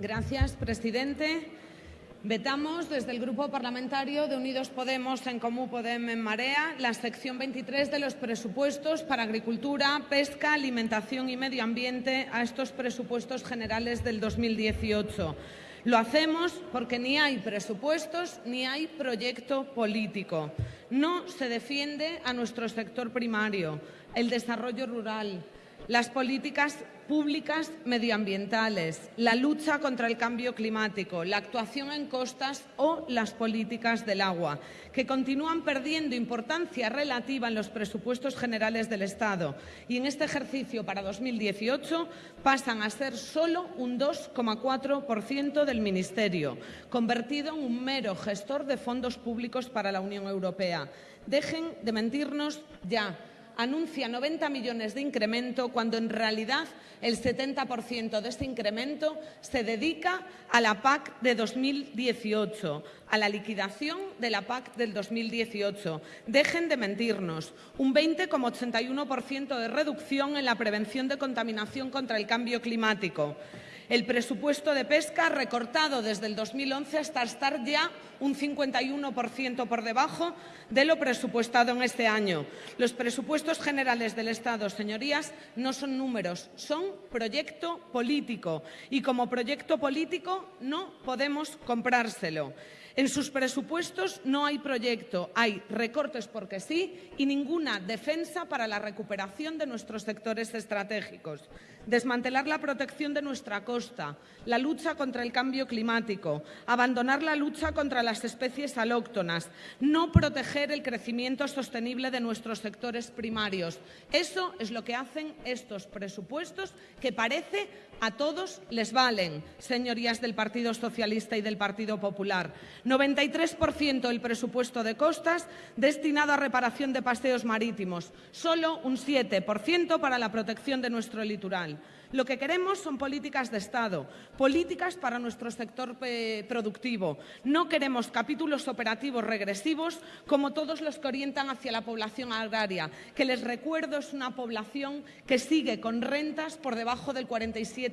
Gracias, presidente. Vetamos desde el Grupo Parlamentario de Unidos Podemos en Comú Podem en Marea la sección 23 de los presupuestos para agricultura, pesca, alimentación y medio ambiente a estos presupuestos generales del 2018. Lo hacemos porque ni hay presupuestos ni hay proyecto político. No se defiende a nuestro sector primario, el desarrollo rural, las políticas públicas medioambientales, la lucha contra el cambio climático, la actuación en costas o las políticas del agua, que continúan perdiendo importancia relativa en los presupuestos generales del Estado y en este ejercicio para 2018 pasan a ser solo un 2,4% del Ministerio, convertido en un mero gestor de fondos públicos para la Unión Europea. Dejen de mentirnos ya anuncia 90 millones de incremento cuando en realidad el 70% de este incremento se dedica a la PAC de 2018, a la liquidación de la PAC del 2018. Dejen de mentirnos. Un 20,81% de reducción en la prevención de contaminación contra el cambio climático. El presupuesto de pesca recortado desde el 2011 hasta estar ya un 51% por debajo de lo presupuestado en este año. Los presupuestos generales del Estado, señorías, no son números, son proyecto político y como proyecto político no podemos comprárselo. En sus presupuestos no hay proyecto, hay recortes porque sí y ninguna defensa para la recuperación de nuestros sectores estratégicos. Desmantelar la protección de nuestra costa, la lucha contra el cambio climático, abandonar la lucha contra las especies alóctonas, no proteger el crecimiento sostenible de nuestros sectores primarios. Eso es lo que hacen estos presupuestos que parece a todos les valen, señorías del Partido Socialista y del Partido Popular. 93% del presupuesto de costas destinado a reparación de paseos marítimos, solo un 7% para la protección de nuestro litoral. Lo que queremos son políticas de Estado, políticas para nuestro sector eh, productivo. No queremos capítulos operativos regresivos como todos los que orientan hacia la población agraria, que les recuerdo es una población que sigue con rentas por debajo del 47%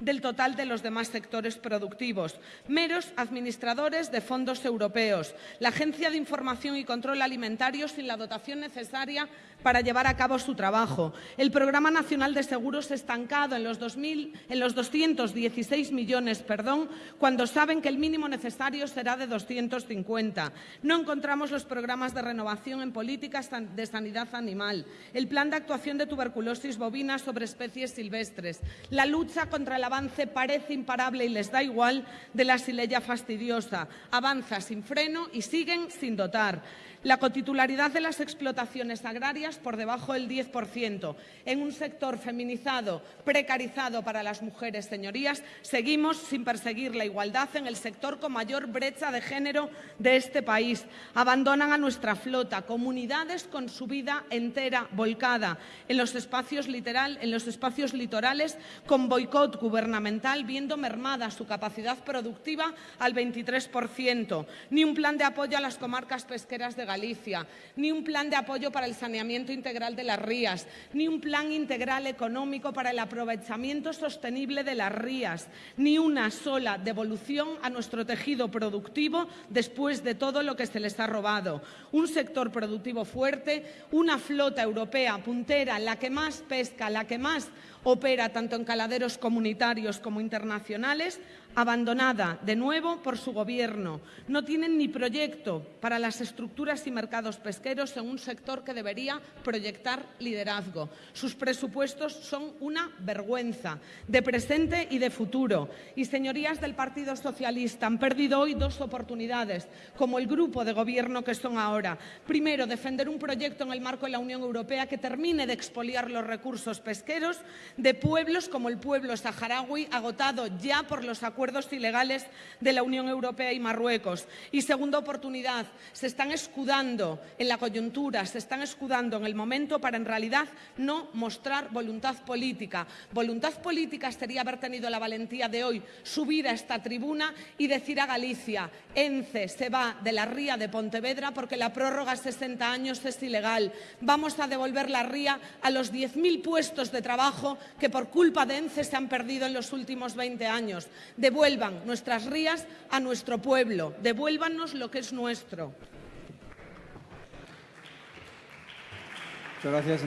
del total de los demás sectores productivos. Meros administradores de fondos europeos, la Agencia de Información y Control Alimentario sin la dotación necesaria para llevar a cabo su trabajo, el Programa Nacional de Seguros estancado en los, 2000, en los 216 millones, perdón, cuando saben que el mínimo necesario será de 250. No encontramos los programas de renovación en políticas de sanidad animal, el plan de actuación de tuberculosis bovina sobre especies silvestres. La lucha contra el avance parece imparable y les da igual de la sileya fastidiosa. Avanza sin freno y siguen sin dotar la cotitularidad de las explotaciones agrarias por debajo del 10%. En un sector feminizado, precarizado para las mujeres, señorías, seguimos sin perseguir la igualdad en el sector con mayor brecha de género de este país. Abandonan a nuestra flota, comunidades con su vida entera volcada en los espacios, literal, en los espacios litorales con boicot gubernamental, viendo mermada su capacidad productiva al 23%. Ni un plan de apoyo a las comarcas pesqueras de Galicia ni un plan de apoyo para el saneamiento integral de las rías, ni un plan integral económico para el aprovechamiento sostenible de las rías, ni una sola devolución a nuestro tejido productivo después de todo lo que se les ha robado. Un sector productivo fuerte, una flota europea puntera, la que más pesca, la que más opera tanto en caladeros comunitarios como internacionales, abandonada de nuevo por su gobierno. No tienen ni proyecto para las estructuras y mercados pesqueros en un sector que debería proyectar liderazgo. Sus presupuestos son una vergüenza de presente y de futuro. Y señorías del Partido Socialista han perdido hoy dos oportunidades, como el grupo de gobierno que son ahora. Primero, defender un proyecto en el marco de la Unión Europea que termine de expoliar los recursos pesqueros de pueblos como el pueblo saharaui, agotado ya por los acuerdos acuerdos ilegales de la Unión Europea y Marruecos. Y segunda oportunidad, se están escudando en la coyuntura, se están escudando en el momento para en realidad no mostrar voluntad política. Voluntad política sería haber tenido la valentía de hoy subir a esta tribuna y decir a Galicia, ENCE se va de la ría de Pontevedra porque la prórroga a 60 años es ilegal. Vamos a devolver la ría a los 10.000 puestos de trabajo que por culpa de ENCE se han perdido en los últimos 20 años. Devuelvan nuestras rías a nuestro pueblo, devuélvanos lo que es nuestro. Muchas gracias.